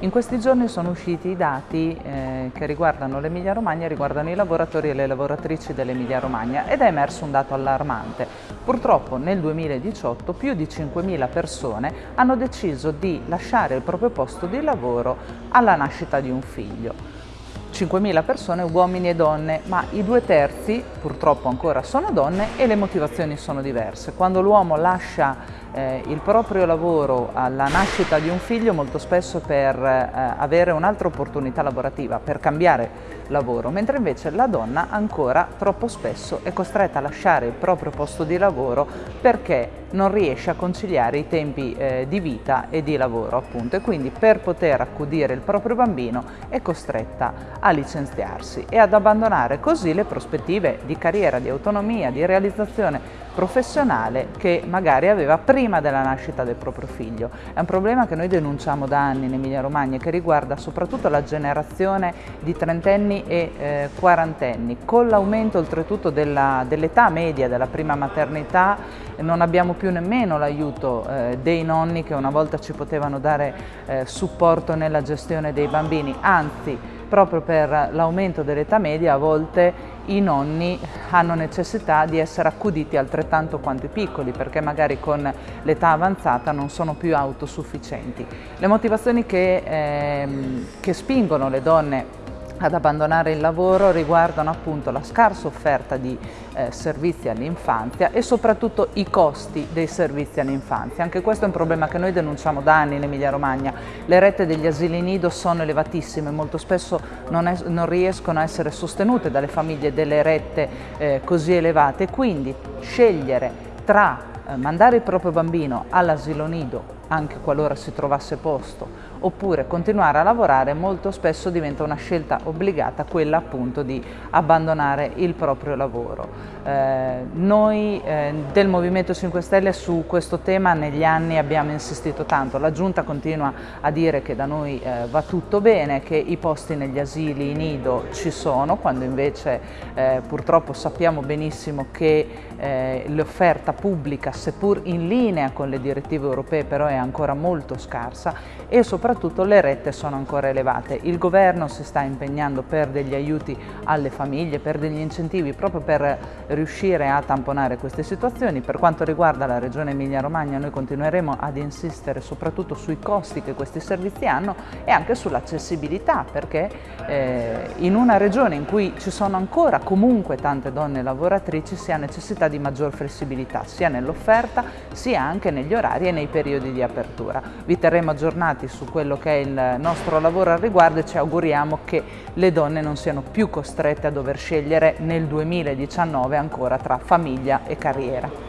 In questi giorni sono usciti i dati eh, che riguardano l'Emilia Romagna, riguardano i lavoratori e le lavoratrici dell'Emilia Romagna ed è emerso un dato allarmante. Purtroppo nel 2018 più di 5.000 persone hanno deciso di lasciare il proprio posto di lavoro alla nascita di un figlio. 5.000 persone, uomini e donne, ma i due terzi purtroppo ancora sono donne e le motivazioni sono diverse. Quando l'uomo lascia eh, il proprio lavoro alla nascita di un figlio molto spesso per eh, avere un'altra opportunità lavorativa, per cambiare lavoro, mentre invece la donna ancora troppo spesso è costretta a lasciare il proprio posto di lavoro perché non riesce a conciliare i tempi eh, di vita e di lavoro appunto e quindi per poter accudire il proprio bambino è costretta a licenziarsi e ad abbandonare così le prospettive di carriera, di autonomia, di realizzazione professionale che magari aveva prima della nascita del proprio figlio. È un problema che noi denunciamo da anni in Emilia Romagna e che riguarda soprattutto la generazione di trentenni e eh, quarantenni. Con l'aumento oltretutto dell'età dell media della prima maternità non abbiamo più nemmeno l'aiuto eh, dei nonni che una volta ci potevano dare eh, supporto nella gestione dei bambini, anzi proprio per l'aumento dell'età media a volte i nonni hanno necessità di essere accuditi altrettanto quanto i piccoli perché magari con l'età avanzata non sono più autosufficienti. Le motivazioni che, ehm, che spingono le donne ad abbandonare il lavoro riguardano appunto la scarsa offerta di eh, servizi all'infanzia e soprattutto i costi dei servizi all'infanzia. Anche questo è un problema che noi denunciamo da anni in Emilia Romagna. Le rette degli asili nido sono elevatissime, molto spesso non, è, non riescono a essere sostenute dalle famiglie delle rette eh, così elevate, quindi scegliere tra eh, mandare il proprio bambino all'asilo nido anche qualora si trovasse posto, oppure continuare a lavorare molto spesso diventa una scelta obbligata quella appunto di abbandonare il proprio lavoro. Eh, noi eh, del Movimento 5 Stelle su questo tema negli anni abbiamo insistito tanto, la Giunta continua a dire che da noi eh, va tutto bene, che i posti negli asili nido ci sono, quando invece eh, purtroppo sappiamo benissimo che eh, l'offerta pubblica, seppur in linea con le direttive europee, però è ancora molto scarsa e soprattutto le rette sono ancora elevate. Il governo si sta impegnando per degli aiuti alle famiglie, per degli incentivi proprio per riuscire a tamponare queste situazioni. Per quanto riguarda la Regione Emilia-Romagna noi continueremo ad insistere soprattutto sui costi che questi servizi hanno e anche sull'accessibilità perché eh, in una regione in cui ci sono ancora comunque tante donne lavoratrici si ha necessità di maggior flessibilità sia nell'offerta sia anche negli orari e nei periodi di apertura. Vi terremo aggiornati su quello che è il nostro lavoro al riguardo e ci auguriamo che le donne non siano più costrette a dover scegliere nel 2019 ancora tra famiglia e carriera.